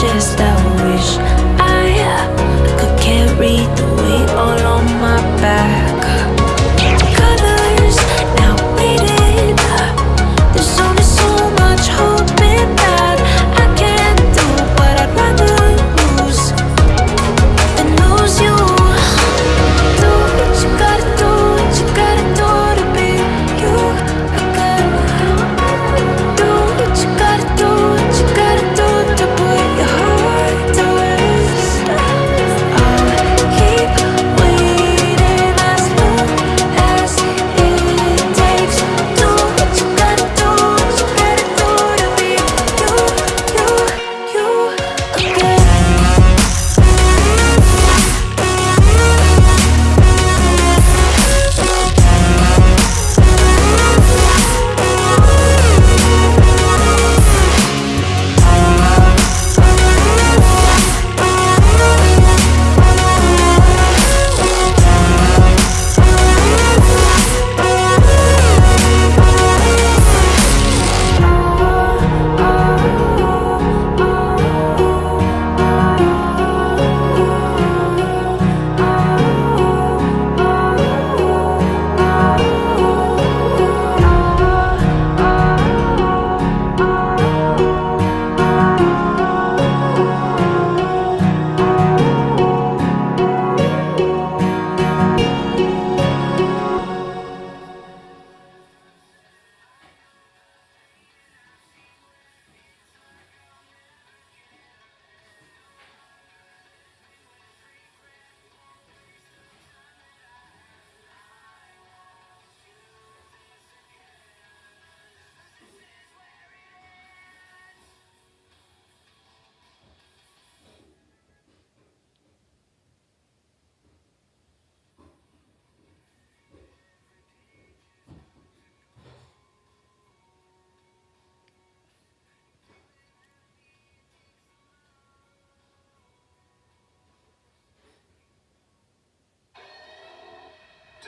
just I wish. I uh, could carry the weight all on my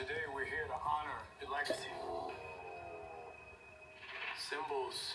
Today we're here to honor the legacy. Symbols